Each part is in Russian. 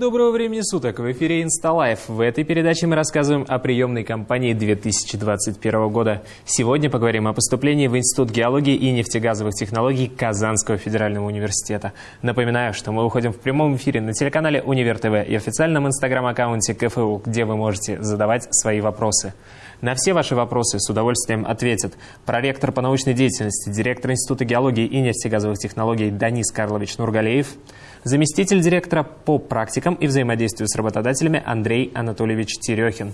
Доброго времени суток! В эфире InstaLife. В этой передаче мы рассказываем о приемной кампании 2021 года. Сегодня поговорим о поступлении в Институт геологии и нефтегазовых технологий Казанского федерального университета. Напоминаю, что мы выходим в прямом эфире на телеканале Универ ТВ и официальном инстаграм-аккаунте КФУ, где вы можете задавать свои вопросы. На все ваши вопросы с удовольствием ответит проректор по научной деятельности, директор Института геологии и нефтегазовых технологий Данис Карлович Нургалеев, заместитель директора по практикам и взаимодействию с работодателями Андрей Анатольевич Терехин.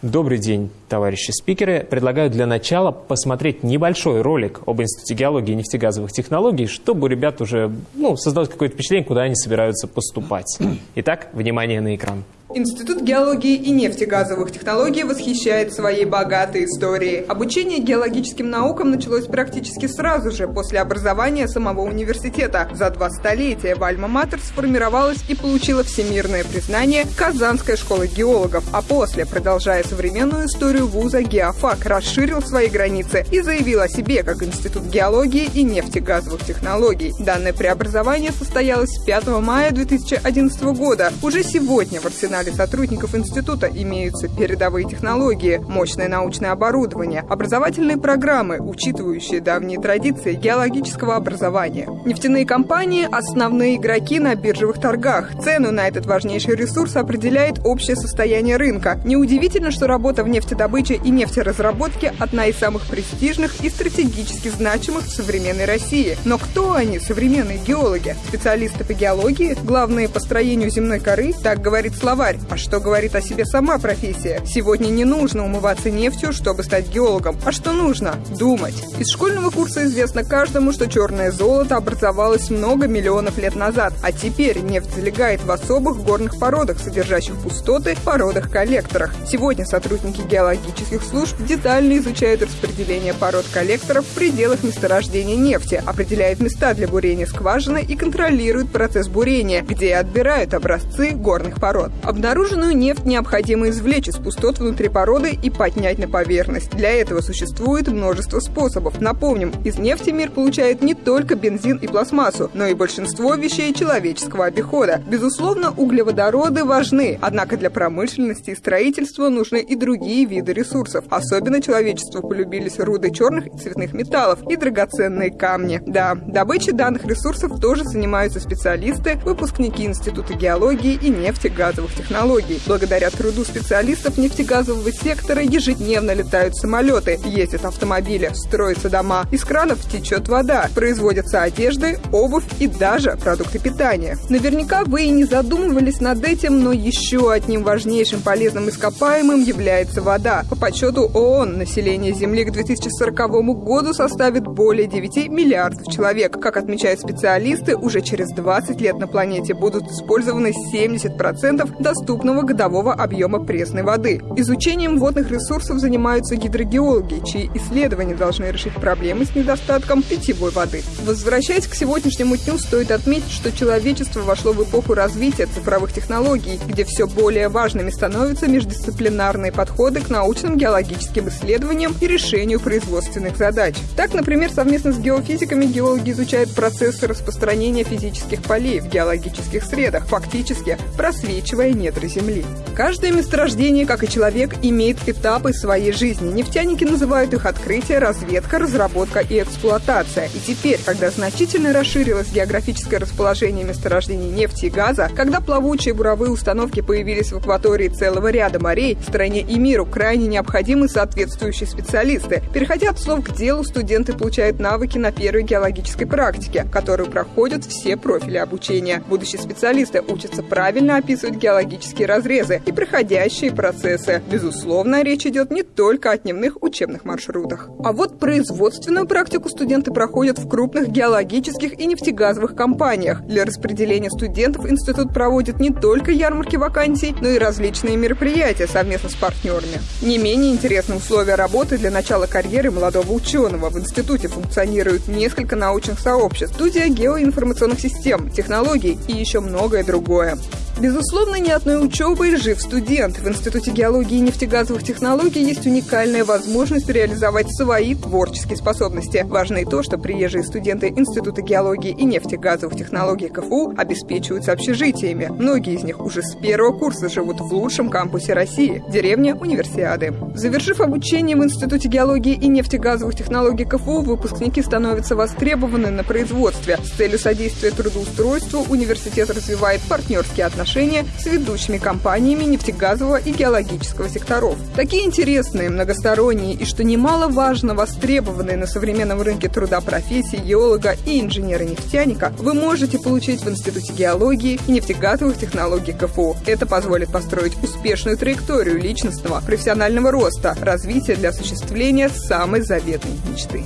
Добрый день, товарищи спикеры. Предлагаю для начала посмотреть небольшой ролик об Институте геологии и нефтегазовых технологий, чтобы у ребят уже ну, создалось какое-то впечатление, куда они собираются поступать. Итак, внимание на экран. Институт геологии и нефтегазовых технологий восхищает своей богатой историей. Обучение геологическим наукам началось практически сразу же после образования самого университета. За два столетия в Альма-Матер сформировалась и получила всемирное признание Казанская школа геологов, а после, продолжая современную историю вуза, Геофак расширил свои границы и заявил о себе как Институт геологии и нефтегазовых технологий. Данное преобразование состоялось 5 мая 2011 года. Уже сегодня в арсенале арсенале сотрудников института имеются передовые технологии, мощное научное оборудование, образовательные программы, учитывающие давние традиции геологического образования. Нефтяные компании – основные игроки на биржевых торгах. Цену на этот важнейший ресурс определяет общее состояние рынка. Неудивительно, что работа в нефтедобыче и нефтеразработке – одна из самых престижных и стратегически значимых в современной России. Но кто они, современные геологи? Специалисты по геологии? Главные по строению земной коры? Так говорит словарь тварь. А что говорит о себе сама профессия? Сегодня не нужно умываться нефтью, чтобы стать геологом. А что нужно? Думать. Из школьного курса известно каждому, что черное золото образовалось много миллионов лет назад, а теперь нефть залегает в особых горных породах, содержащих пустоты, породах-коллекторах. Сегодня сотрудники геологических служб детально изучают распределение пород-коллекторов в пределах месторождения нефти, определяют места для бурения скважины и контролируют процесс бурения, где отбирают образцы горных пород. Обнаруженную нефть необходимо извлечь из пустот внутри породы и поднять на поверхность. Для этого существует множество способов. Напомним, из нефти мир получает не только бензин и пластмассу, но и большинство вещей человеческого обихода. Безусловно, углеводороды важны, однако для промышленности и строительства нужны и другие виды ресурсов. Особенно человечеству полюбились руды черных и цветных металлов и драгоценные камни. Да, добычей данных ресурсов тоже занимаются специалисты, выпускники Института геологии и нефтегазовых технологий технологий. Благодаря труду специалистов нефтегазового сектора ежедневно летают самолеты, ездят автомобили, строятся дома, из кранов течет вода, производятся одежды, обувь и даже продукты питания. Наверняка вы и не задумывались над этим, но еще одним важнейшим полезным ископаемым является вода. По подсчету ООН население Земли к 2040 году составит более 9 миллиардов человек. Как отмечают специалисты, уже через 20 лет на планете будут использованы 70% доступного годового объема пресной воды. Изучением водных ресурсов занимаются гидрогеологи, чьи исследования должны решить проблемы с недостатком питьевой воды. Возвращаясь к сегодняшнему дню, стоит отметить, что человечество вошло в эпоху развития цифровых технологий, где все более важными становятся междисциплинарные подходы к научным геологическим исследованиям и решению производственных задач. Так, например, совместно с геофизиками геологи изучают процессы распространения физических полей в геологических средах, фактически просвечивая недра Земли. Каждое месторождение, как и человек, имеет этапы своей жизни. Нефтяники называют их открытие, разведка, разработка и эксплуатация. И теперь, когда значительно расширилось географическое расположение месторождений нефти и газа, когда плавучие буровые установки появились в акватории целого ряда морей, стране и миру крайне необходимы соответствующие специалисты. Переходя от слов к делу, студенты получают навыки на первой геологической практике, которую проходят все профили обучения. Будущие специалисты учатся правильно описывать геологические геологические разрезы и проходящие процессы. Безусловно, речь идет не только о дневных учебных маршрутах. А вот производственную практику студенты проходят в крупных геологических и нефтегазовых компаниях. Для распределения студентов институт проводит не только ярмарки вакансий, но и различные мероприятия совместно с партнерами. Не менее интересны условия работы для начала карьеры молодого ученого. В институте функционируют несколько научных сообществ, студия геоинформационных систем, технологий и еще многое другое. Безусловно, ни одной учебой жив студент. В Институте геологии и нефтегазовых технологий есть уникальная возможность реализовать свои творческие способности. Важно и то, что приезжие студенты Института геологии и нефтегазовых технологий КФУ обеспечиваются общежитиями. Многие из них уже с первого курса живут в лучшем кампусе России – деревне Универсиады. Завершив обучение в Институте геологии и нефтегазовых технологий КФУ, выпускники становятся востребованы на производстве. С целью содействия трудоустройству университет развивает партнерские отношения с ведущими компаниями нефтегазового и геологического секторов. Такие интересные, многосторонние и, что немаловажно, востребованные на современном рынке труда профессии геолога и инженера-нефтяника вы можете получить в Институте геологии и нефтегазовых технологий КФУ. Это позволит построить успешную траекторию личностного, профессионального роста, развития для осуществления самой заветной мечты.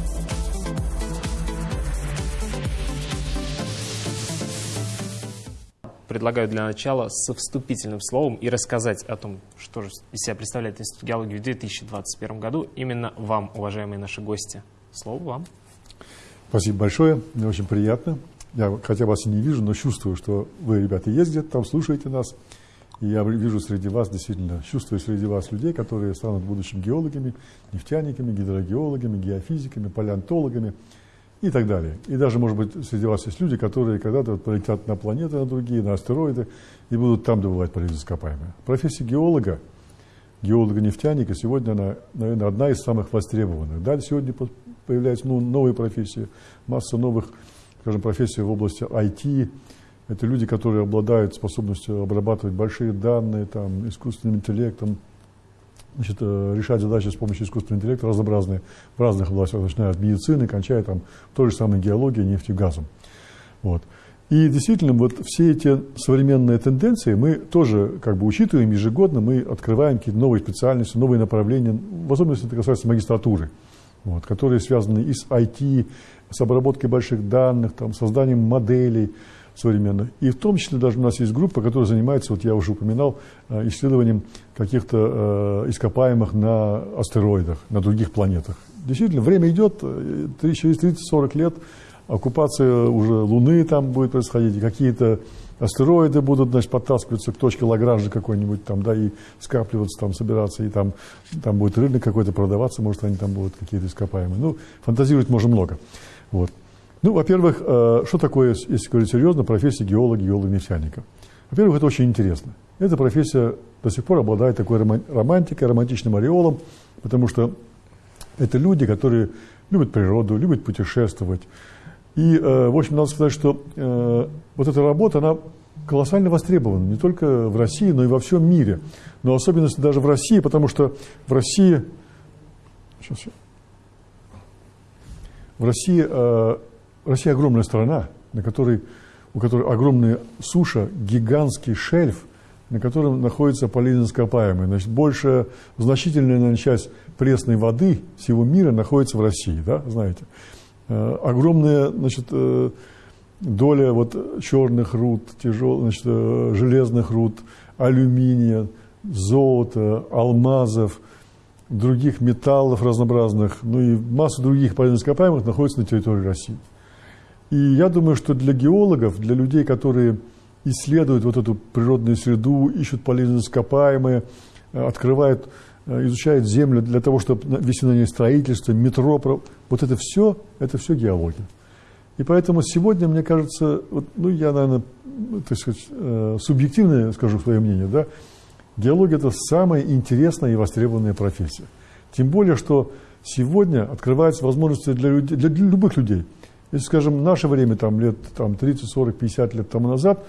Предлагаю для начала со вступительным словом и рассказать о том, что же из себя представляет Институт геологии в 2021 году. Именно вам, уважаемые наши гости. Слово вам. Спасибо большое. Мне очень приятно. Я хотя вас и не вижу, но чувствую, что вы, ребята, есть где-то там, слушаете нас. И я вижу среди вас, действительно, чувствую среди вас людей, которые станут будущими геологами, нефтяниками, гидрогеологами, геофизиками, палеонтологами и так далее. И даже, может быть, среди вас есть люди, которые когда-то полетят на планеты, на другие, на астероиды и будут там добывать полезные ископаемые. Профессия геолога, геолога-нефтяника сегодня, она, наверное, одна из самых востребованных. Далее сегодня появляются ну, новые профессии, масса новых, скажем, профессий в области IT, это люди, которые обладают способностью обрабатывать большие данные, там, искусственным интеллектом, значит, э, решать задачи с помощью искусственного интеллекта разнообразные в разных областях, начиная от медицины, кончая там той же самой геологией, нефтью, газом. Вот. И действительно, вот все эти современные тенденции мы тоже как бы учитываем ежегодно, мы открываем какие-то новые специальности, новые направления, в особенности это касается магистратуры, вот, которые связаны и с IT, с обработкой больших данных, там, созданием моделей, современных. И в том числе даже у нас есть группа, которая занимается, вот я уже упоминал, э, исследованием каких-то э, ископаемых на астероидах, на других планетах. Действительно, время идет, э, через 30-40 лет оккупация уже Луны там будет происходить, какие-то астероиды будут, значит, подтаскиваться к точке Лагранжа какой-нибудь там, да, и скапливаться там, собираться, и там, там будет рынок какой-то продаваться, может, они там будут какие-то ископаемые. Ну, фантазировать можно много. Вот. Ну, во-первых, э, что такое, если говорить серьезно, профессия геолога, геолога-нефтяника? Во-первых, это очень интересно. Эта профессия до сих пор обладает такой романтикой, романтичным ореолом, потому что это люди, которые любят природу, любят путешествовать. И, э, в общем, надо сказать, что э, вот эта работа, она колоссально востребована не только в России, но и во всем мире. Но особенности даже в России, потому что в России... Сейчас, в России Россия огромная страна, на которой, у которой огромная суша, гигантский шельф, на котором находятся полезные ископаемые. Значит, большая, значительная наверное, часть пресной воды всего мира находится в России, да, знаете. Э, огромная, значит, э, доля вот черных руд, тяжел, значит, э, железных руд, алюминия, золота, алмазов, других металлов разнообразных, ну и масса других полезных ископаемых находится на территории России. И я думаю, что для геологов, для людей, которые исследуют вот эту природную среду, ищут полезные ископаемые, э, открывают, э, изучают землю для того, чтобы вести на ней строительство, метро, вот это все, это все геология. И поэтому сегодня, мне кажется, вот, ну, я, наверное, так сказать, э, субъективно скажу свое мнение, да, геология – это самая интересная и востребованная профессия. Тем более, что сегодня открываются возможности для, людей, для любых людей – если, скажем, в наше время, там, лет там, 30, 40, 50 лет тому назад,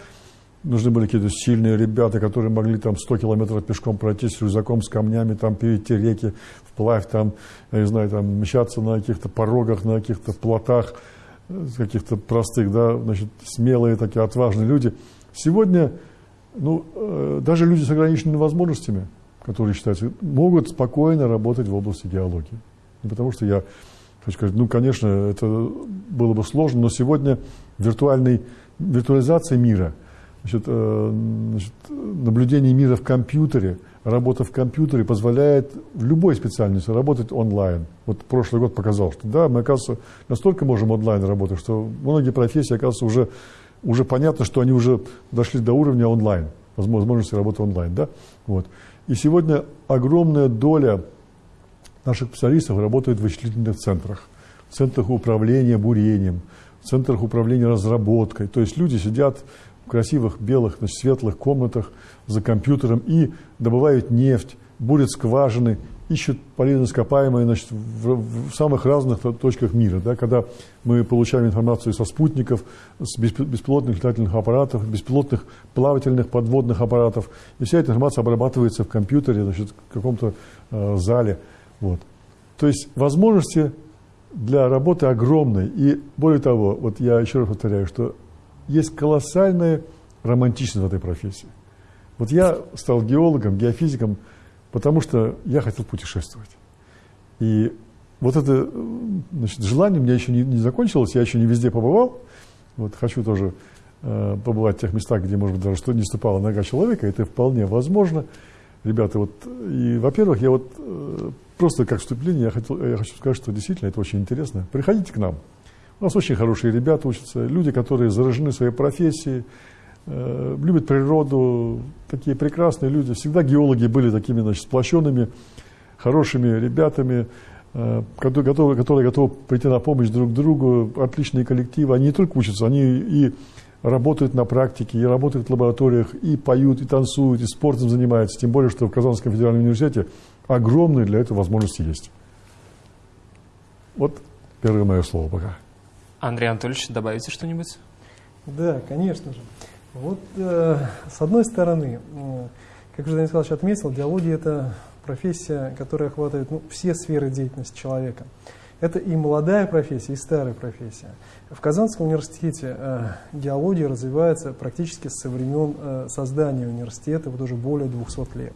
нужны были какие-то сильные ребята, которые могли там 100 километров пешком пройти с рюкзаком, с камнями, там, перейти реки вплавь, там, я не знаю, там, мчаться на каких-то порогах, на каких-то плотах, э, каких-то простых, да, значит, смелые такие, отважные люди. Сегодня, ну, э, даже люди с ограниченными возможностями, которые считаются, могут спокойно работать в области геологии. Не потому что я Хочу сказать, ну, конечно, это было бы сложно, но сегодня виртуальной, виртуализация мира, значит, э, значит, наблюдение мира в компьютере, работа в компьютере позволяет в любой специальности работать онлайн. Вот прошлый год показал, что да, мы, оказывается, настолько можем онлайн работать, что многие профессии, оказывается, уже, уже понятно, что они уже дошли до уровня онлайн. возможности работы онлайн. Да? Вот. И сегодня огромная доля наших специалистов работает в вычислительных центрах, в центрах управления бурением, в центрах управления разработкой. То есть люди сидят в красивых белых, значит, светлых комнатах за компьютером и добывают нефть, бурят скважины, ищут полезно ископаемые значит, в, в самых разных точках мира. Да, когда мы получаем информацию со спутников, с беспилотных летательных аппаратов, беспилотных плавательных подводных аппаратов, и вся эта информация обрабатывается в компьютере, значит, в каком-то э, зале. Вот. То есть возможности для работы огромные. И более того, вот я еще раз повторяю, что есть колоссальная романтичность в этой профессии. Вот я стал геологом, геофизиком, потому что я хотел путешествовать. И вот это значит, желание у меня еще не, не закончилось, я еще не везде побывал. Вот хочу тоже э, побывать в тех местах, где, может быть, даже что не ступала нога человека. Это вполне возможно. Ребята, вот, и, во-первых, я вот э, просто как вступление, я, хотел, я хочу сказать, что действительно это очень интересно. Приходите к нам. У нас очень хорошие ребята учатся, люди, которые заражены своей профессией, э, любят природу, такие прекрасные люди. Всегда геологи были такими, значит, сплощенными, хорошими ребятами, э, которые, готовы, которые готовы прийти на помощь друг другу, отличные коллективы. Они не только учатся, они и работают на практике, и работают в лабораториях, и поют, и танцуют, и спортом занимаются. Тем более, что в Казанском федеральном университете огромные для этого возможности есть. Вот первое мое слово пока. Андрей Анатольевич, добавите что-нибудь? Да, конечно же. Вот э, с одной стороны, э, как уже Данил Николаевич отметил, диалогия – это профессия, которая охватывает ну, все сферы деятельности человека. Это и молодая профессия, и старая профессия. В Казанском университете э, геология развивается практически со времен э, создания университета, вот уже более 200 лет.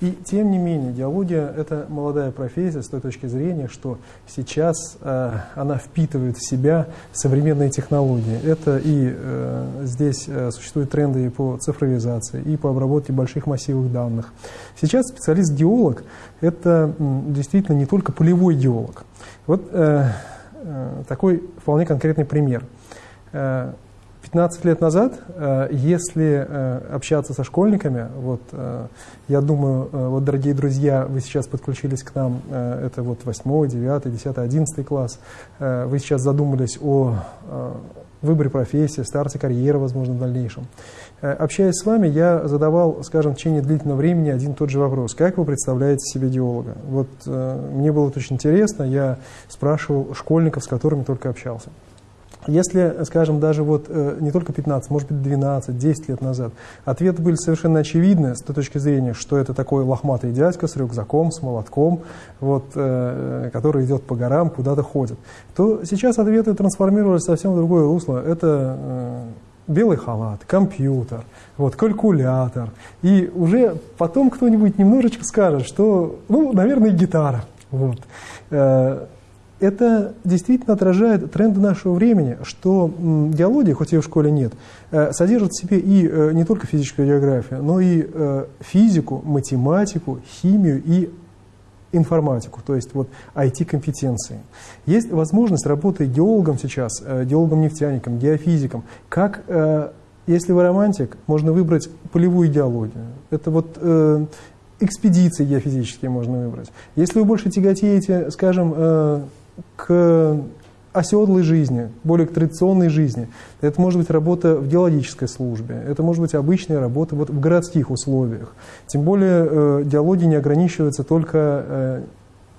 И тем не менее, геология – это молодая профессия с той точки зрения, что сейчас э, она впитывает в себя современные технологии. Это и э, здесь э, существуют тренды и по цифровизации, и по обработке больших массивов данных. Сейчас специалист-геолог – это м, действительно не только полевой геолог. Вот э, э, такой вполне конкретный пример. Э, 15 лет назад, э, если э, общаться со школьниками, вот, э, я думаю, вот, дорогие друзья, вы сейчас подключились к нам, это вот 8, 9, 10, 11 класс, вы сейчас задумались о выборе профессии, старте карьеры, возможно, в дальнейшем. Общаясь с вами, я задавал, скажем, в течение длительного времени один и тот же вопрос. Как вы представляете себе геолога? Вот мне было очень интересно, я спрашивал школьников, с которыми только общался. Если, скажем, даже вот э, не только 15, может быть 12, 10 лет назад, ответы были совершенно очевидны с той точки зрения, что это такой лохматый дядька с рюкзаком, с молотком, вот, э, который идет по горам, куда-то ходит, то сейчас ответы трансформировались совсем в другое русло. Это э, белый халат, компьютер, вот, калькулятор. И уже потом кто-нибудь немножечко скажет, что, ну, наверное, гитара. Вот это действительно отражает тренды нашего времени, что геология, хоть ее в школе нет, э, содержит в себе и э, не только физическую географию, но и э, физику, математику, химию и информатику, то есть вот IT-компетенции. Есть возможность работы геологом сейчас, геологом-нефтяником, геофизиком, как, если вы романтик, можно выбрать полевую геологию. Это вот экспедиции геофизические можно выбрать. Если вы больше тяготеете, скажем, к оседлой жизни, более к традиционной жизни. Это может быть работа в геологической службе, это может быть обычная работа вот в городских условиях. Тем более э, диалоги не ограничиваются только э,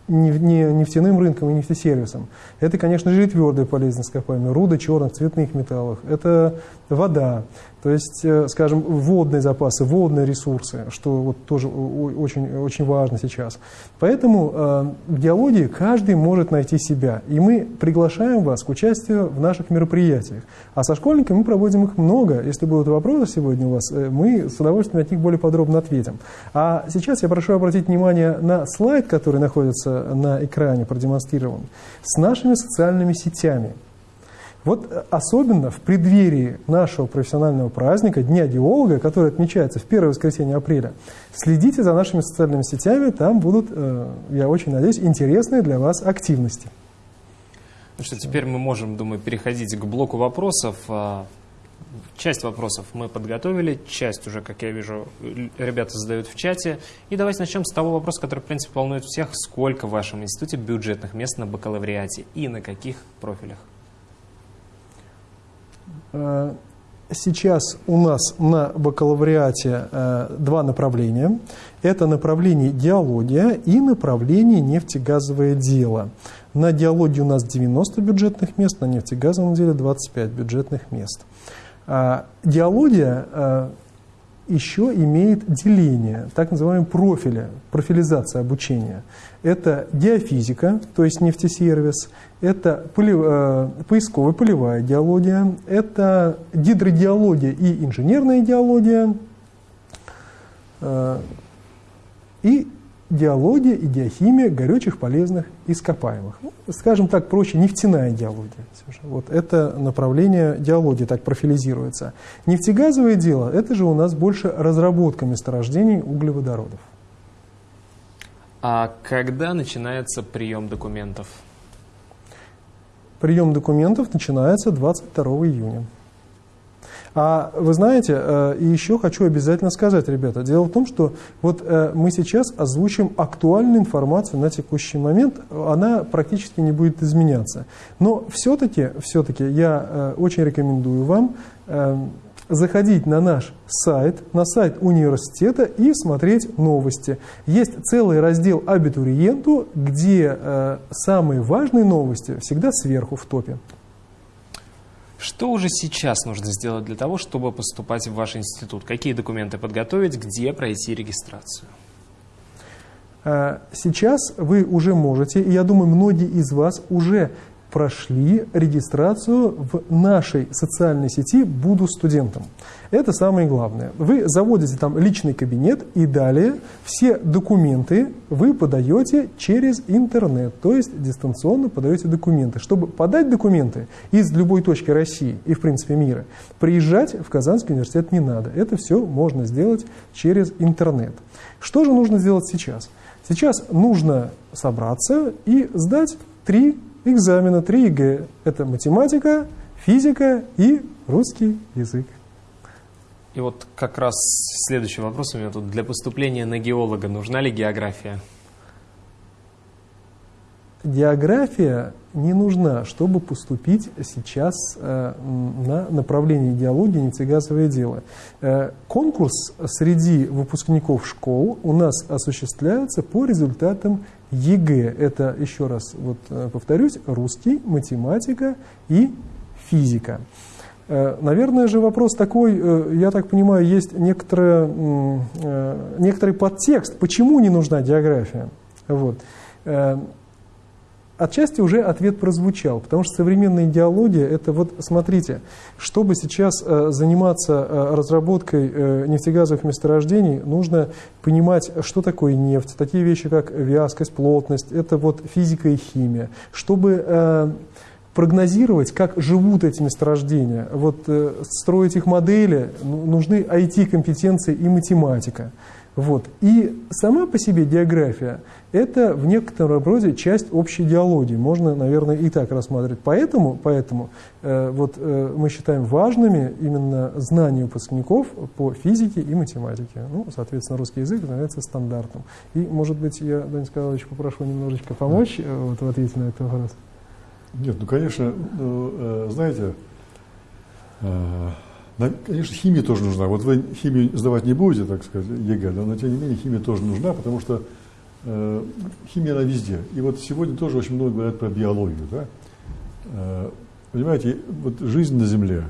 нефтяным рынком и нефтесервисом. Это, конечно же, и твердые полезные ископаемые, руды черных, цветных металлов. Это вода, то есть, э, скажем, водные запасы, водные ресурсы, что вот тоже очень, очень важно сейчас. Поэтому э, в геологии каждый может найти себя. И мы приглашаем вас к участию в наших мероприятиях. А со школьниками мы проводим их много. Если будут вопросы сегодня у вас, э, мы с удовольствием от них более подробно ответим. А сейчас я прошу обратить внимание на слайд, который находится на экране, продемонстрирован, с нашими социальными сетями. Вот э, особенно в преддверии нашего профессионального праздника, Дня геолога, который отмечается в первое воскресенье апреля, следите за нашими социальными сетями, там будут, э, я очень надеюсь, интересные для вас активности. Ну что, теперь мы можем, думаю, переходить к блоку вопросов. А, Часть вопросов мы подготовили, часть уже, как я вижу, ребята задают в чате. И давайте начнем с того вопроса, который, в принципе, волнует всех. Сколько в вашем институте бюджетных мест на бакалавриате и на каких профилях? Э, сейчас у нас на бакалавриате э, два направления. Это направление диалогия и направление нефтегазовое дело. На диалоге у нас 90 бюджетных мест, на нефтегазовом деле 25 бюджетных мест. А, диалогия а, еще имеет деление, так называемые профили, профилизация обучения. Это диафизика, то есть нефтесервис, это э, поисковая полевая диалогия, это гидродиалогия и инженерная диалогия, э, и диалогия и диахимия горючих полезных ископаемых. Ну, скажем так проще, нефтяная диалогия. Вот это направление диалогии так профилизируется. Нефтегазовое дело – это же у нас больше разработка месторождений углеводородов. А когда начинается прием документов? Прием документов начинается 22 июня. А вы знаете, э, и еще хочу обязательно сказать, ребята, дело в том, что вот э, мы сейчас озвучим актуальную информацию на текущий момент, она практически не будет изменяться. Но все-таки, все-таки я э, очень рекомендую вам заходить на наш сайт, на сайт университета и смотреть новости. Есть целый раздел «Абитуриенту», где самые важные новости всегда сверху в топе. Что уже сейчас нужно сделать для того, чтобы поступать в ваш институт? Какие документы подготовить, где пройти регистрацию? А, сейчас вы уже можете, и я думаю, многие из вас уже прошли регистрацию в нашей социальной сети «Буду студентом». Это самое главное. Вы заводите там личный кабинет и далее все документы вы подаете через интернет, то есть дистанционно подаете документы. Чтобы подать документы из любой точки России и, в принципе, мира, приезжать в Казанский университет не надо. Это все можно сделать через интернет. Что же нужно сделать сейчас? Сейчас нужно собраться и сдать три экзамена 3 ЕГЭ. Это математика, физика и русский язык. И вот как раз следующий вопрос у меня тут. Для поступления на геолога нужна ли география? География не нужна, чтобы поступить сейчас э, на направление геологии нефтегазовое дело. Э, конкурс среди выпускников школ у нас осуществляется по результатам ЕГЭ. Это, еще раз вот, э, повторюсь, русский, математика и физика. Наверное же вопрос такой, я так понимаю, есть некоторый, некоторый подтекст, почему не нужна география. Вот. Отчасти уже ответ прозвучал, потому что современная идеология – это вот, смотрите, чтобы сейчас э, заниматься э, разработкой э, нефтегазовых месторождений, нужно понимать, что такое нефть, такие вещи, как вязкость, плотность, это вот физика и химия. Чтобы прогнозировать, как живут эти месторождения, вот строить их модели, ну, нужны IT-компетенции и математика. Вот. И сама по себе география – это в некотором роде часть общей идеологии. Можно, наверное, и так рассматривать. Поэтому, поэтому э, вот, э, мы считаем важными именно знания выпускников по физике и математике. Ну, соответственно, русский язык становится стандартом. И, может быть, я, Данил Николаевич, попрошу немножечко помочь э, вот, в ответе на этот вопрос. Нет, ну, конечно, ну, знаете, э, Конечно, химия тоже нужна. Вот вы химию сдавать не будете, так сказать, ЕГЭ, да, но тем не менее химия тоже нужна, потому что химия она везде. И вот сегодня тоже очень много говорят про биологию. Да? Э, понимаете, вот жизнь на Земле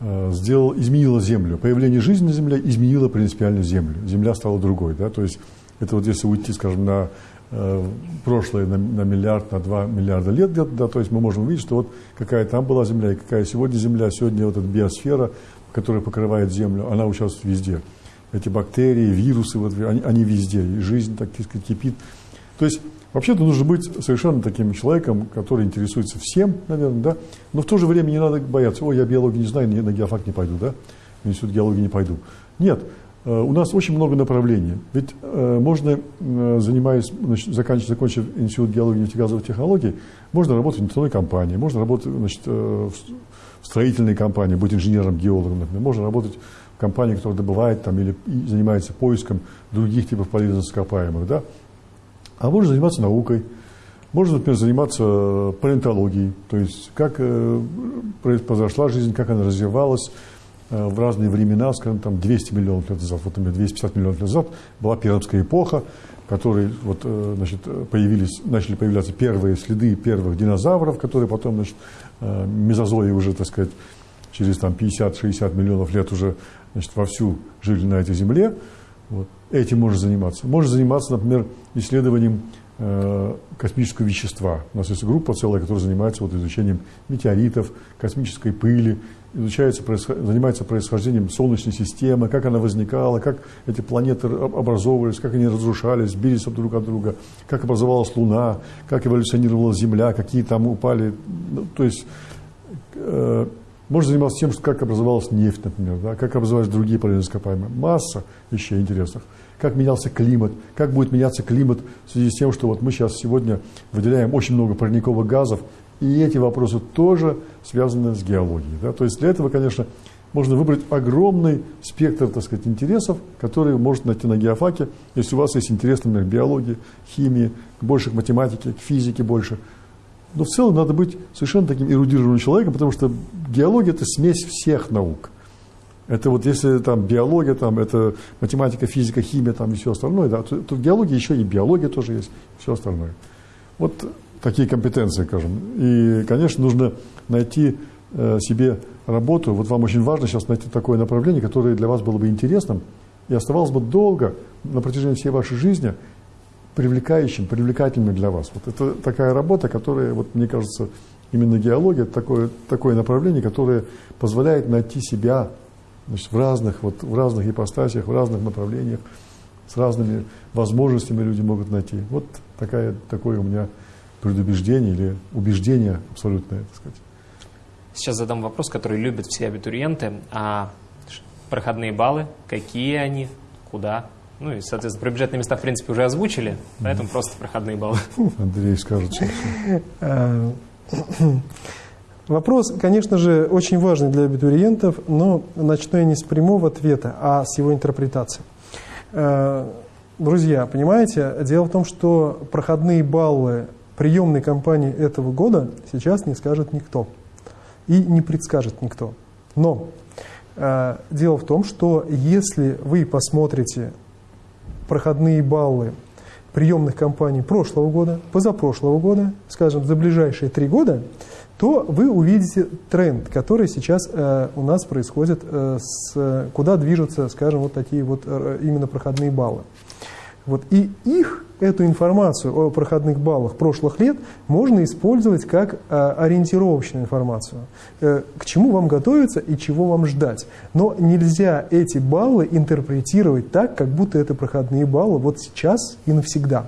э, сделал, изменила Землю. Появление жизни на Земле изменило принципиально Землю. Земля стала другой. Да? То есть это вот если уйти, скажем, на Э, прошлое на, на миллиард, на два миллиарда лет где-то, да, то есть мы можем увидеть, что вот какая там была Земля и какая сегодня Земля, сегодня вот эта биосфера, которая покрывает Землю, она участвует везде. Эти бактерии, вирусы, вот, они, они везде, жизнь, так сказать, кипит. То есть Вообще-то нужно быть совершенно таким человеком, который интересуется всем, наверное, да, но в то же время не надо бояться, ой, я биологию не знаю, на геофак не пойду, да, в институт геологии не пойду. Нет, Э, у нас очень много направлений. Ведь э, можно, э, занимаясь, значит, заканчивая, закончив Институт геологии и нефтегазовых технологий, можно работать в нефтяной компании, можно работать значит, в строительной компании, быть инженером-геологом, например. Можно работать в компании, которая добывает там, или занимается поиском других типов полезных ископаемых. Да? А можно заниматься наукой, можно, например, заниматься палеонтологией, то есть как э, произошла жизнь, как она развивалась э, в разные времена, скажем, там 200 миллионов лет назад, вот, например, 250 миллионов лет назад была Пермская эпоха, в которой вот, э, значит, появились, начали появляться первые следы первых динозавров, которые потом, значит, мезозои уже, так сказать, через там 50-60 миллионов лет уже значит, вовсю жили на этой земле. Вот. Этим можно заниматься. Можно заниматься, например, исследованием Э, космического вещества. У нас есть группа целая, которая занимается вот изучением метеоритов, космической пыли, изучается, занимается происхождением Солнечной системы, как она возникала, как эти планеты образовывались, как они разрушались, бились друг от друга, как образовалась Луна, как эволюционировала Земля, какие там упали. Ну, то есть э, можно заниматься тем, что как образовалась нефть, например, да, как образовались другие полезные ископаемые. Масса вещей интересных как менялся климат, как будет меняться климат в связи с тем, что вот мы сейчас сегодня выделяем очень много парниковых газов, и эти вопросы тоже связаны с геологией. Да? То есть для этого, конечно, можно выбрать огромный спектр, так сказать, интересов, которые можно найти на геофаке. Если у вас есть интерес, например, к биологии, химии, больше к математике, к физике больше. Но в целом надо быть совершенно таким эрудированным человеком, потому что геология – это смесь всех наук – это вот если там биология, там это математика, физика, химия там и все остальное, да, то, то в геологии еще и биология тоже есть, все остальное. Вот такие компетенции, скажем. И, конечно, нужно найти э, себе работу. Вот вам очень важно сейчас найти такое направление, которое для вас было бы интересным и оставалось бы долго на протяжении всей вашей жизни привлекающим, привлекательным для вас. Вот это такая работа, которая, вот мне кажется, именно геология, это такое, такое направление, которое позволяет найти себя Значит, в разных, вот, в разных ипостасях, в разных направлениях, с разными возможностями люди могут найти. Вот такая, такое у меня предубеждение или убеждение абсолютное, так сказать. Сейчас задам вопрос, который любят все абитуриенты. А проходные баллы, какие они, куда? Ну и, соответственно, про бюджетные места, в принципе, уже озвучили, поэтому mm. просто проходные баллы. Андрей скажет сейчас. Вопрос, конечно же, очень важный для абитуриентов, но начну я не с прямого ответа, а с его интерпретации. Э, друзья, понимаете, дело в том, что проходные баллы приемной кампании этого года сейчас не скажет никто и не предскажет никто. Но э, дело в том, что если вы посмотрите проходные баллы приемных кампаний прошлого года, позапрошлого года, скажем, за ближайшие три года, то вы увидите тренд, который сейчас э, у нас происходит, э, с, куда движутся, скажем, вот такие вот э, именно проходные баллы. Вот, и их, эту информацию о проходных баллах прошлых лет можно использовать как э, ориентировочную информацию. Э, к чему вам готовиться и чего вам ждать. Но нельзя эти баллы интерпретировать так, как будто это проходные баллы вот сейчас и навсегда.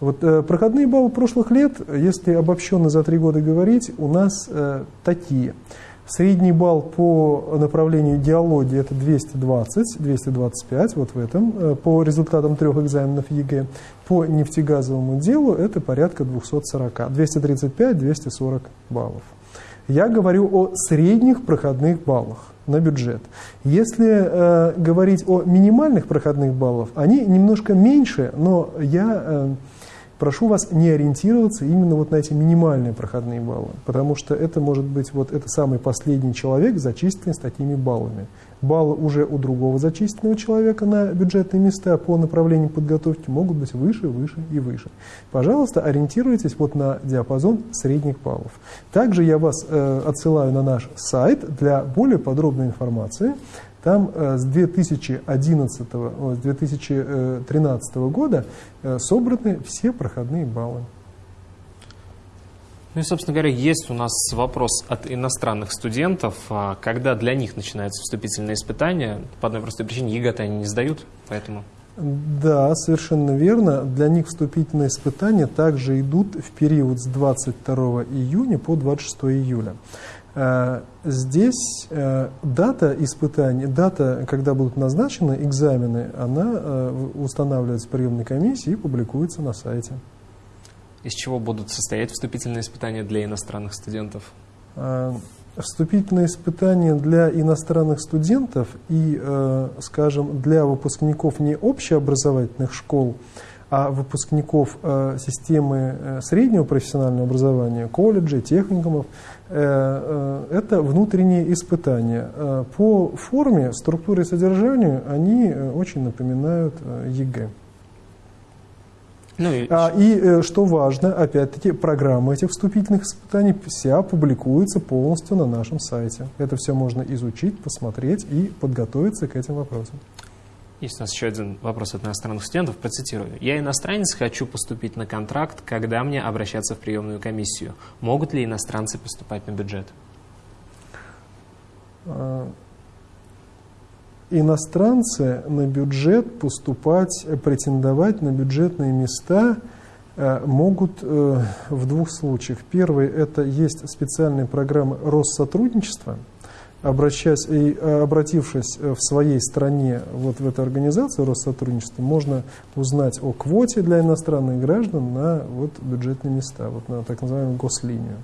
Вот э, проходные баллы прошлых лет, если обобщенно за три года говорить, у нас э, такие. Средний балл по направлению геологии это 220, 225, вот в этом, э, по результатам трех экзаменов ЕГЭ. По нефтегазовому делу это порядка 240, 235, 240 баллов. Я говорю о средних проходных баллах на бюджет. Если э, говорить о минимальных проходных баллах, они немножко меньше, но я... Э, прошу вас не ориентироваться именно вот на эти минимальные проходные баллы, потому что это может быть вот это самый последний человек, зачисленный с такими баллами. Баллы уже у другого зачисленного человека на бюджетные места по направлению подготовки могут быть выше, выше и выше. Пожалуйста, ориентируйтесь вот на диапазон средних баллов. Также я вас э, отсылаю на наш сайт для более подробной информации. Там э, с 2011, с 2013 года э, собраны все проходные баллы. Ну и, собственно говоря, есть у нас вопрос от иностранных студентов, а когда для них начинаются вступительные испытания. По одной простой причине ЕГЭ они не сдают, поэтому... Да, совершенно верно. Для них вступительные испытания также идут в период с 22 июня по 26 июля. Э, здесь э, дата испытаний, дата, когда будут назначены экзамены, она э, устанавливается приемной комиссией и публикуется на сайте. Из чего будут состоять вступительные испытания для иностранных студентов? Вступительные испытания для иностранных студентов и, скажем, для выпускников не общеобразовательных школ, а выпускников системы среднего профессионального образования, колледжей, техникумов, это внутренние испытания. По форме, структуре и содержанию они очень напоминают ЕГЭ. Ну и... А, и э, что важно, опять-таки, программа этих вступительных испытаний вся публикуется полностью на нашем сайте. Это все можно изучить, посмотреть и подготовиться к этим вопросам. Есть у нас еще один вопрос от иностранных студентов, процитирую. «Я иностранец, хочу поступить на контракт, когда мне обращаться в приемную комиссию. Могут ли иностранцы поступать на бюджет?» а, иностранцы на бюджет поступать, претендовать на бюджетные места э, могут э, в двух случаях. Первый – это есть специальные программы Россотрудничества, обращаясь и э, обратившись в своей стране вот в эту организацию Россотрудничества, можно узнать о квоте для иностранных граждан на вот бюджетные места, вот на так называемую гослинию.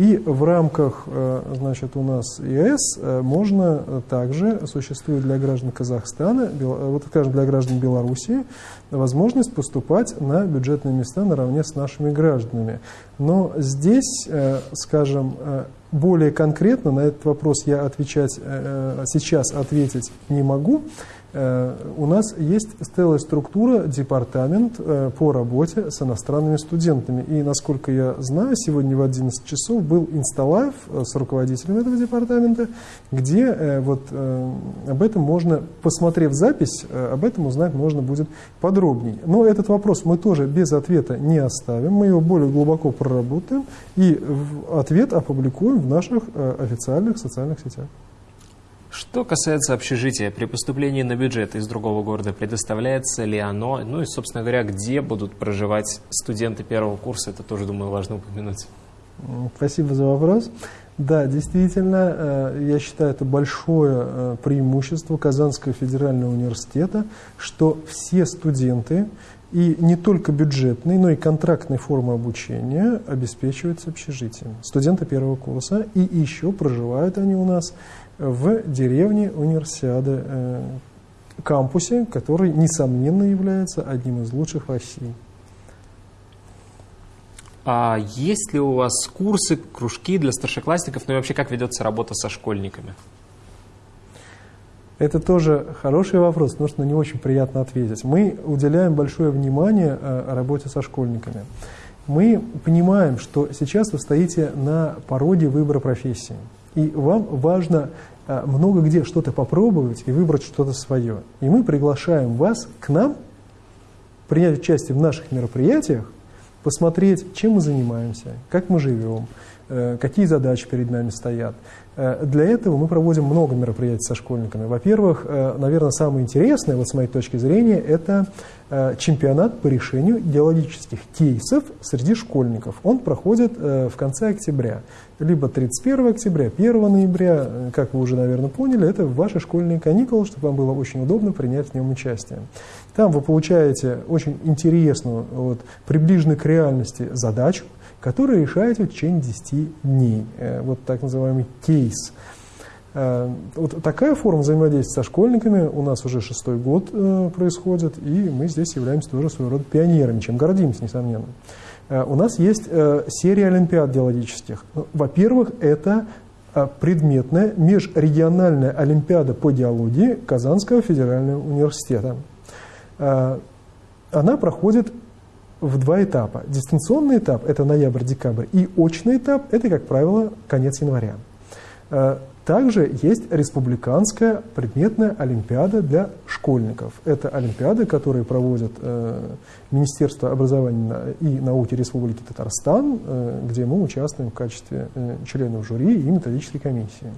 И в рамках, э, значит, у нас ЕС э, можно также, существует для граждан Казахстана, э, вот, скажем, для граждан Белоруссии, возможность поступать на бюджетные места наравне с нашими гражданами. Но здесь, скажем, более конкретно на этот вопрос я отвечать сейчас ответить не могу, Э, у нас есть целая структура, департамент э, по работе с иностранными студентами. И, насколько я знаю, сегодня в 11 часов был инсталайв э, с руководителем этого департамента, где вот об этом можно, посмотрев запись, об этом узнать можно будет подробнее. Но этот вопрос мы тоже без ответа не оставим, мы его более глубоко проработаем и ответ опубликуем в наших официальных социальных сетях. Что касается общежития, при поступлении на бюджет из другого города предоставляется ли оно, ну и, собственно говоря, где будут проживать студенты первого курса, это тоже, думаю, важно упомянуть. Спасибо за вопрос. Да, действительно, э, я считаю, это большое э, преимущество Казанского федерального университета, что все студенты, и не только бюджетные, но и контрактные формы обучения обеспечиваются общежитием. Студенты первого курса, и еще проживают они у нас в деревне Универсиады, э, кампусе, который, несомненно, является одним из лучших в России. А есть ли у вас курсы, кружки для старшеклассников, ну и вообще как ведется работа со школьниками? Это тоже хороший вопрос, потому что на него очень приятно ответить. Мы уделяем большое внимание э, работе со школьниками. Мы понимаем, что сейчас вы стоите на пороге выбора профессии. И вам важно а, много где что-то попробовать и выбрать что-то свое. И мы приглашаем вас к нам принять участие в наших мероприятиях, посмотреть, чем мы занимаемся, как мы живем, э, какие задачи перед нами стоят. Э, для этого мы проводим много мероприятий со школьниками. Во-первых, э, наверное, самое интересное, вот с моей точки зрения, это чемпионат по решению геологических кейсов среди школьников. Он проходит в конце октября либо 31 октября, 1 ноября, э, как вы уже, наверное, поняли, это ваши школьные каникулы, чтобы вам было очень удобно принять в нем участие. Там вы получаете очень интересную, вот, приближенную к реальности задачу, которую решаете в течение 10 дней. Э, вот так называемый кейс. Э, вот такая форма взаимодействия со школьниками у нас уже шестой год происходит, и мы здесь являемся тоже своего рода пионерами, чем гордимся, несомненно. Э, у нас есть э, серия олимпиад геологических. Ну, во-первых, это э, предметная межрегиональная олимпиада по геологии Казанского федерального университета. Она проходит в два этапа. Дистанционный этап – это ноябрь-декабрь, и очный этап – это, как правило, конец января. Также есть республиканская предметная олимпиада для школьников. Это олимпиады, которые проводят э, Министерство образования и науки Республики Татарстан, э, где мы участвуем в качестве э, членов жюри и методической комиссии.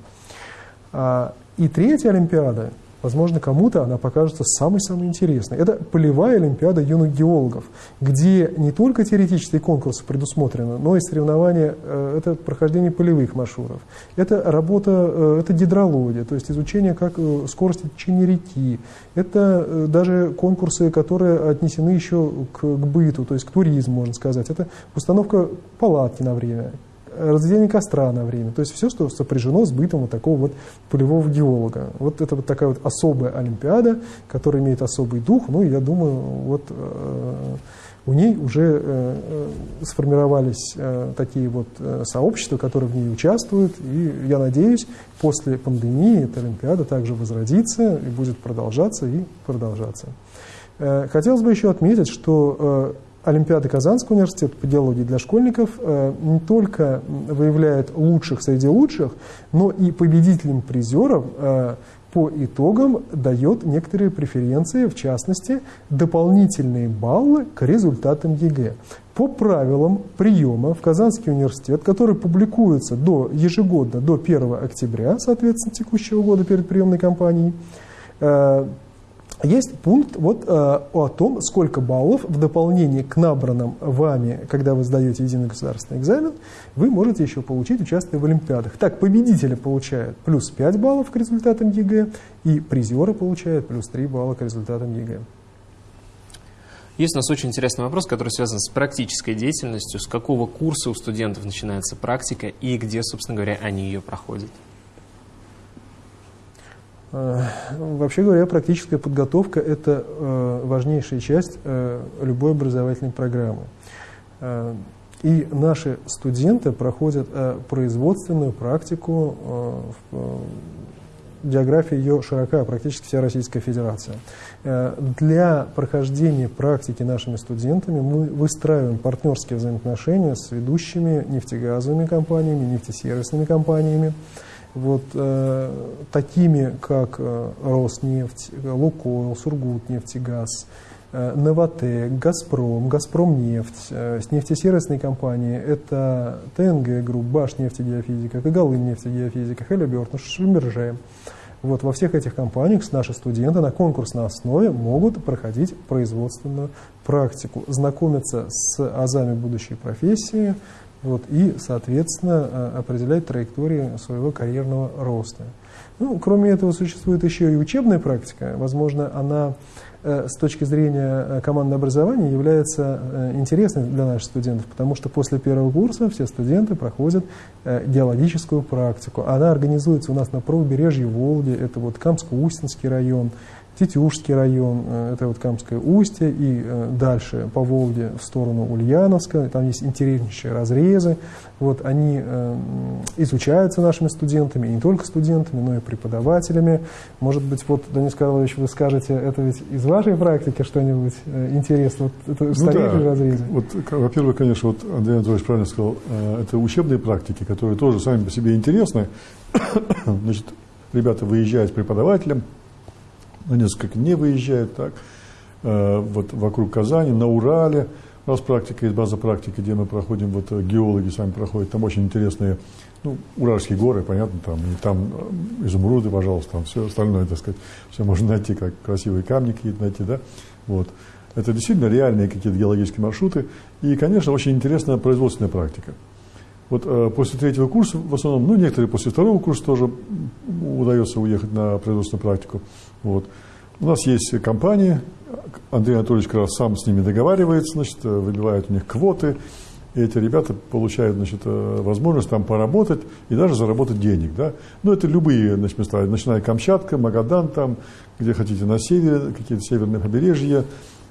А, и третья олимпиада Возможно, кому-то она покажется самой-самой интересной. Это полевая олимпиада юных геологов, где не только теоретические конкурсы предусмотрены, но и соревнования, э, это прохождение полевых маршрутов. Это работа, э, это гидрология, то есть изучение как э, скорости течения реки. Это даже конкурсы, которые отнесены еще к, к быту, то есть к туризму, можно сказать. Это установка палатки на время разведение костра на время. То есть все, что сопряжено с бытом вот такого вот полевого геолога. Вот это вот такая вот особая олимпиада, которая имеет особый дух. Ну, я думаю, вот э, у ней уже э, э, сформировались э, такие вот э, сообщества, которые в ней участвуют. И я надеюсь, после пандемии эта олимпиада также возродится и будет продолжаться и продолжаться. Э, хотелось бы еще отметить, что Олимпиада Казанского университета по геологии для школьников э, не только выявляет лучших среди лучших, но и победителям призеров э, по итогам дает некоторые преференции, в частности, дополнительные баллы к результатам ЕГЭ. По правилам приема в Казанский университет, который публикуется до, ежегодно до 1 октября, соответственно, текущего года перед приемной кампанией, э, есть пункт вот, э, о том, сколько баллов в дополнение к набранным вами, когда вы сдаете единый государственный экзамен, вы можете еще получить, участвуя в Олимпиадах. Так, победители получают плюс 5 баллов к результатам ЕГЭ, и призеры получают плюс 3 балла к результатам ЕГЭ. Есть у нас очень интересный вопрос, который связан с практической деятельностью. С какого курса у студентов начинается практика и где, собственно говоря, они ее проходят? Э, вообще говоря, практическая подготовка – это э, важнейшая часть э, любой образовательной программы. И наши студенты проходят производственную практику, география ее широка, практически вся Российская Федерация. Для прохождения практики нашими студентами мы выстраиваем партнерские взаимоотношения с ведущими нефтегазовыми компаниями, нефтесервисными компаниями, вот э, такими, как э, Роснефть, Лукойл, Сургутнефтегаз, э, Новатэк, Газпром, Газпромнефть, э, с нефтесервисной компанией это ТНГ Групп, Башнефтегеофизика, Когалымнефтегеофизика, Halliburton, Schlumberger. Вот во всех этих компаниях наши студенты на конкурсной основе могут проходить производственную практику, знакомиться с азами будущей профессии, вот, и, соответственно, э, определять траекторию своего карьерного роста. Ну, кроме этого, существует еще и учебная практика. Возможно, она э, с точки зрения э, командного образования является интересной для наших студентов, потому что после первого курса все студенты проходят геологическую практику. Она организуется у нас на правобережье Волги, это вот Камско-Устинский район, Тетюшский район, э, это вот Камское устье, и э, дальше по Волге в сторону Ульяновска, там есть интереснейшие разрезы. Вот они э, изучаются нашими студентами, и не только студентами, но и преподавателями. Может быть, вот, Данис Карлович, вы скажете, это ведь из вашей практики что-нибудь интересное? Вот это ну старейшие да. разрезы? Вот, во-первых, конечно, вот Андрей Анатольевич правильно сказал, это учебные практики, которые тоже сами по себе интересны. Значит, ребята выезжают с преподавателем, на несколько дней выезжают, так, э, вот вокруг Казани, на Урале. У нас практика есть база практики, где мы проходим, вот э, геологи сами проходят, там очень интересные, ну, Уральские горы, понятно, там, и там э, изумруды, пожалуйста, там все остальное, так сказать, все можно найти, как красивые камни какие-то найти, да, вот. Это действительно реальные какие-то геологические маршруты, и, конечно, очень интересная производственная практика. Вот э, после третьего курса, в основном, ну, некоторые после второго курса тоже удается уехать на производственную практику. Вот. У нас есть компании, Андрей Анатольевич как раз сам с ними договаривается, значит, выбивает у них квоты, и эти ребята получают значит, э, возможность там поработать и даже заработать денег. Да? Ну, это любые значит, места, начиная Камчатка, Магадан, там, где хотите, на севере, какие-то северные побережья,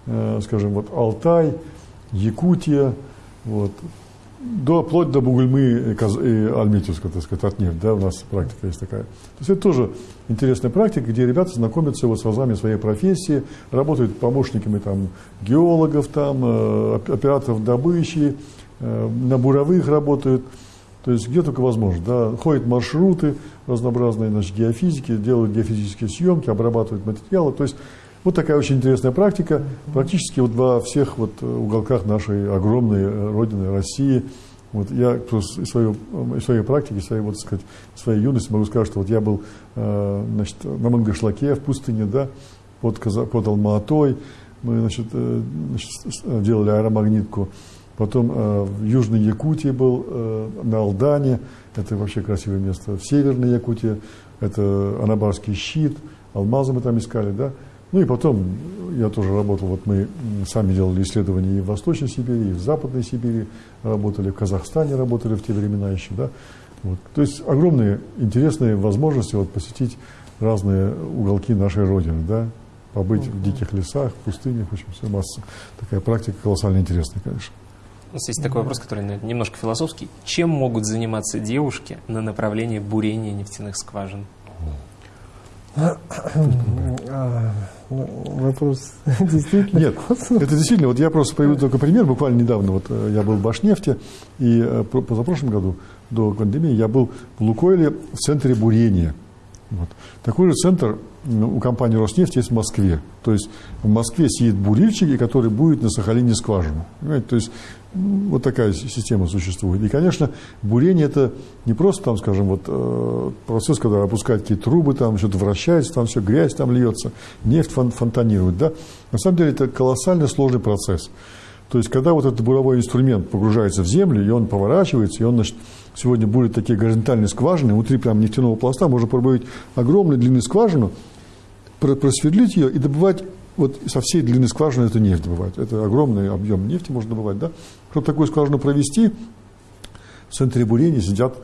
э, скажем, вот Алтай, Якутия, вот, до, вплоть до Бугульмы и, Альметьевска, так сказать, от нефть, да, у нас практика есть такая. То есть это тоже интересная практика, где ребята знакомятся вот с азами своей профессии, работают помощниками там геологов, там, э, операторов добычи, э, на буровых работают, то есть где только возможно, да, ходят маршруты разнообразные, значит, геофизики, делают геофизические съемки, обрабатывают материалы, то есть вот такая очень интересная практика. Практически вот во всех вот э, уголках нашей огромной э, родины России. Вот я из своей, из своей практики, своей, вот, сказать, своей юности могу сказать, что вот я был э, значит, на Мангашлаке в пустыне, да, под, под Алматой. Мы значит, значит, делали аэромагнитку. Потом в Южной Якутии был, на Алдане. Это вообще красивое место. В Северной Якутии это Анабарский щит. Алмазы мы там искали, да. Ну и потом я тоже работал, вот мы сами делали исследования и в Восточной Сибири, и в Западной Сибири работали, в Казахстане работали в те времена еще, да. Вот. То есть огромные интересные возможности вот, посетить разные уголки нашей Родины, да, побыть в диких лесах, в пустынях, в общем, все масса. Такая практика колоссально интересная, конечно. У нас есть такой вопрос, который немножко философский. Чем могут заниматься девушки на направлении бурения нефтяных скважин? А, вопрос действительно. Нет, это действительно, вот я просто приведу только пример. Буквально недавно вот э, я был в Башнефте, и э, позапрошлом году, до пандемии, я был в Лукойле в центре бурения. Вот. Такой же центр у компании «Роснефть» есть в Москве. То есть в Москве сидит бурильщик, который будет на Сахалине скважину. Понимаете? То есть вот такая система существует. И, конечно, бурение – это не просто, там, скажем, вот, э, процесс, когда опускают какие-то трубы, там что-то вращается, там все, грязь там льется, нефть фон фонтанирует. Да? На самом деле это колоссально сложный процесс. То есть, когда вот этот буровой инструмент погружается в землю, и он поворачивается, и он, значит, сегодня будет такие горизонтальные скважины, внутри прям нефтяного пласта можно пробовать огромную длинную скважину, просверлить ее и добывать вот со всей длины скважины эту нефть добывать. Это огромный объем нефти можно добывать, да? Чтобы такую скважину провести, в центре бурения сидят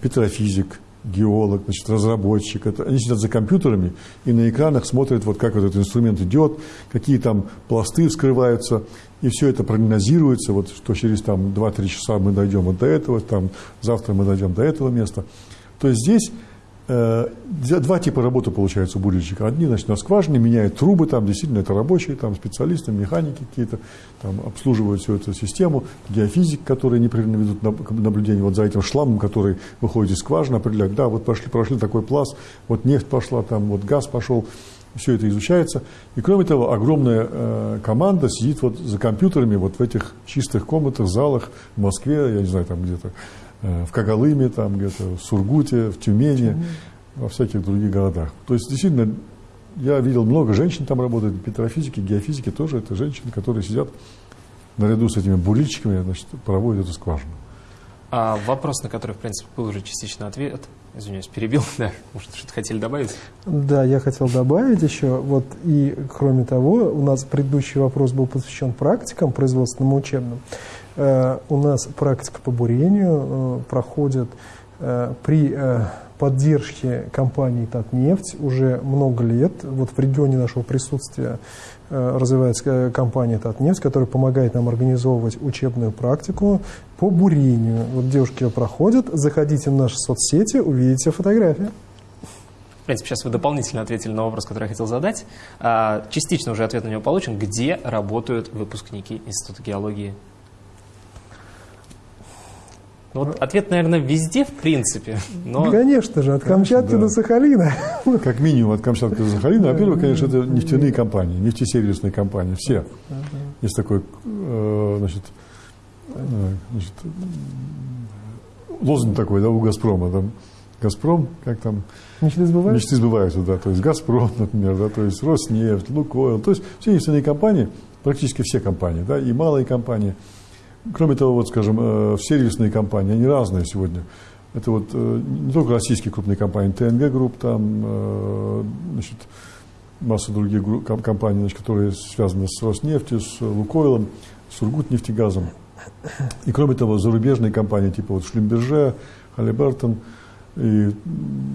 петрофизик, геолог, значит, разработчик. Это, они сидят за компьютерами и на экранах смотрят, вот как вот этот инструмент идет, какие там пласты вскрываются, и все это прогнозируется, вот, что через там 2-3 часа мы дойдем вот до этого, там, завтра мы дойдем до этого места. То есть здесь два типа работы получается у бурильщика. Одни, значит, на скважине меняют трубы, там действительно это рабочие, там специалисты, механики какие-то, там обслуживают всю эту систему, геофизик, которые непрерывно ведут наблюдение вот за этим шламом, который выходит из скважины, определяют, да, вот пошли, прошли такой пласт, вот нефть пошла, там вот газ пошел, все это изучается. И кроме того, огромная э, команда сидит вот за компьютерами вот в этих чистых комнатах, залах в Москве, я не знаю, там где-то э, в Кагалыме, там где-то в Сургуте, в Тюмени, во всяких других городах. То есть, действительно, я видел много женщин там работают, петрофизики, геофизики тоже, это женщины, которые сидят наряду с этими бурильщиками, значит, проводят эту скважину. А вопрос, на который, в принципе, был уже частично ответ, извиняюсь, перебил, да, может, что-то хотели добавить? Да, я хотел добавить еще, вот, и кроме того, у нас предыдущий вопрос был посвящен практикам производственным учебным. Э, у нас практика по бурению э, проходит э, при поддержке компании «Татнефть» уже много лет. Вот в регионе нашего присутствия развивается компания «Татнефть», которая помогает нам организовывать учебную практику по бурению. Вот девушки ее проходят, заходите в наши соцсети, увидите фотографии. В принципе, сейчас вы дополнительно ответили на вопрос, который я хотел задать. А, частично уже ответ на него получен. Где работают выпускники Института геологии ну, вот ответ, наверное, везде, в принципе. Но... Конечно же, от Камчатки да. до Сахалина. Как минимум от Камчатки до Сахалина. Во-первых, конечно, это нефтяные компании, нефтесервисные компании, все. Есть такой, э, значит, э, значит, лозунг такой, да, у «Газпрома», там, «Газпром», как там? Мечты сбываются? Мечты сбываются, да, то есть «Газпром», например, да, то есть «Роснефть», «Лукойл», то есть все нефтяные компании, практически все компании, да, и малые компании – Кроме того, вот, скажем, э, сервисные компании, они разные сегодня. Это вот э, не только российские крупные компании, ТНГ Групп, там, э, значит, масса других компаний, значит, которые связаны с Роснефтью, с Лукойлом, с Ургутнефтегазом. И кроме того, зарубежные компании, типа вот Шлюмберже, Халибертон, и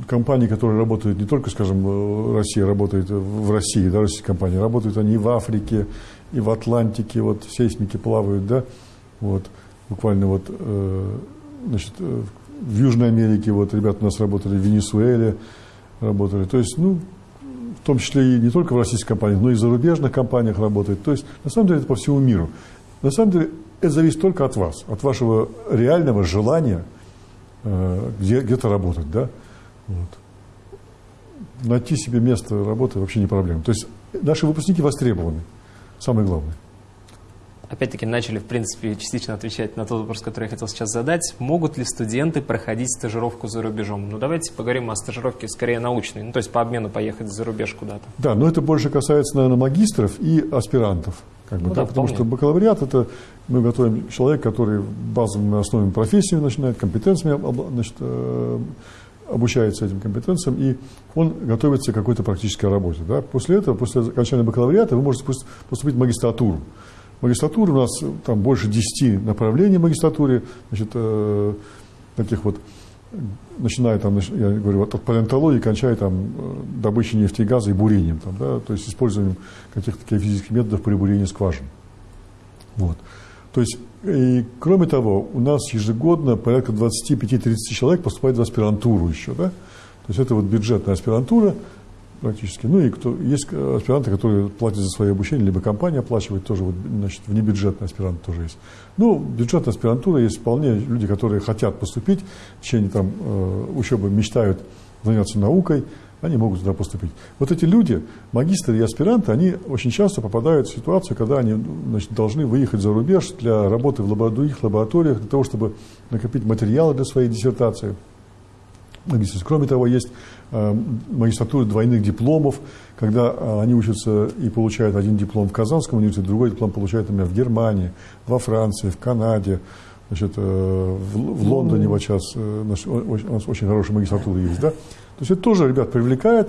компании, которые работают не только, скажем, Россия работает в России, да, российские компании, работают они и в Африке, и в Атлантике, вот сейсмики плавают, да, вот, буквально вот, э, значит, э, в Южной Америке вот ребята у нас работали, в Венесуэле работали. То есть, ну, в том числе и не только в российских компаниях, но и в зарубежных компаниях работают. То есть, на самом деле, это по всему миру. На самом деле, это зависит только от вас, от вашего реального желания э, где, где-то работать, да. Вот. Найти себе место работы вообще не проблема. То есть, наши выпускники востребованы, самое главное опять-таки начали, в принципе, частично отвечать на тот вопрос, который я хотел сейчас задать. Могут ли студенты проходить стажировку за рубежом? Ну, давайте поговорим о стажировке скорее научной, ну, то есть по обмену поехать за рубеж куда-то. Да, но это больше касается, наверное, магистров и аспирантов. Как бы, ну, да, да, потому что бакалавриат – это мы готовим человека, который базовыми основами профессию начинает, компетенциями значит, э, обучается этим компетенциям, и он готовится к какой-то практической работе. Да? После этого, после окончания бакалавриата, вы можете поступить в магистратуру. Магистратура у нас там больше 10 направлений в магистратуре, значит, э, таких вот, начиная там, я говорю, от палеонтологии, кончая там э, добычей нефти и газа и бурением, там, да, то есть использованием каких-то физических методов при бурении скважин. Вот. То есть, и, кроме того, у нас ежегодно порядка 25-30 человек поступает в аспирантуру еще, да, то есть это вот бюджетная аспирантура, практически. Ну и кто, есть аспиранты, которые платят за свое обучение, либо компания оплачивает, тоже вот, значит, внебюджетный аспирант тоже есть. Ну, бюджетная аспирантура есть вполне люди, которые хотят поступить, в течение там, э, учебы мечтают заняться наукой, они могут туда поступить. Вот эти люди, магистры и аспиранты, они очень часто попадают в ситуацию, когда они значит, должны выехать за рубеж для работы в других лабораториях, для того, чтобы накопить материалы для своей диссертации. Кроме того, есть Э, магистратуры двойных дипломов, когда э, они учатся и получают один диплом в Казанском университете, другой диплом получают, например, в Германии, во Франции, в Канаде, значит, э, в, Лондоне вот сейчас у нас очень хорошая магистратура есть. Да? То есть это тоже, ребят, привлекает.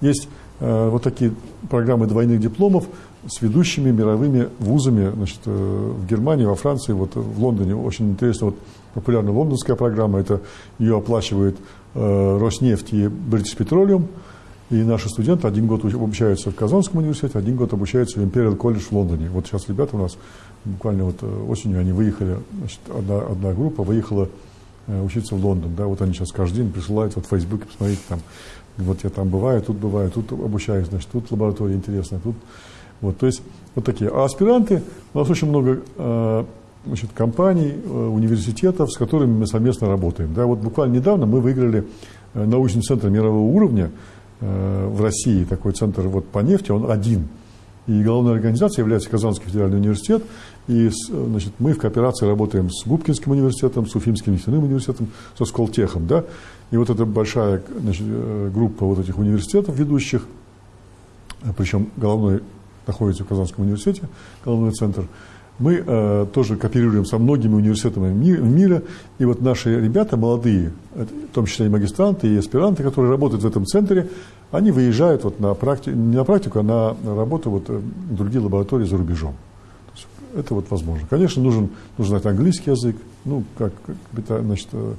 Есть вот такие программы двойных дипломов с ведущими мировыми вузами значит, в Германии, во Франции, вот в Лондоне. Очень интересно, вот популярная лондонская программа, это ее оплачивает Роснефть и British Petroleum. И наши студенты один год обучаются в Казанском университете, один год обучаются в Imperial College в Лондоне. Вот сейчас ребята у нас буквально вот э, осенью они выехали, значит, одна, одна группа выехала э, учиться в Лондон. Да, вот они сейчас каждый день присылают вот в Фейсбуке, посмотрите, там, вот я там бываю, тут бываю, тут обучаюсь, значит, тут лаборатория интересная, тут вот, то есть вот такие. А аспиранты, у нас очень много значит, компаний, э, университетов, с которыми мы совместно работаем. Да, вот буквально недавно мы выиграли э, научный центр мирового уровня э, в России, такой центр вот по нефти, он один. И главной организацией является Казанский федеральный университет. И значит, мы в кооперации работаем с Губкинским университетом, с Уфимским нефтяным университетом, со Сколтехом. Да? И вот эта большая значит, группа вот этих университетов ведущих, причем головной находится в Казанском университете, головной центр – мы э, тоже кооперируем со многими университетами мира, и вот наши ребята молодые, в том числе и магистранты, и аспиранты, которые работают в этом центре, они выезжают вот на практику, не на практику, а на, работу вот э, в другие лаборатории за рубежом. это вот возможно. Конечно, нужен, нужен английский язык, ну, как значит, э,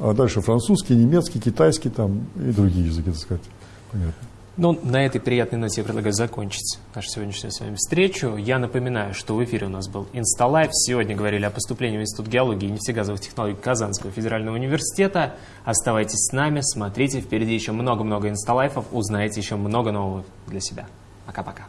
а дальше французский, немецкий, китайский там и другие языки, так сказать. Понятно. Ну, на этой приятной ноте я предлагаю закончить нашу сегодняшнюю с вами встречу. Я напоминаю, что в эфире у нас был Инсталайф. Сегодня говорили о поступлении в Институт геологии и нефтегазовых технологий Казанского федерального университета. Оставайтесь с нами, смотрите, впереди еще много-много Инсталайфов, узнаете еще много нового для себя. Пока-пока.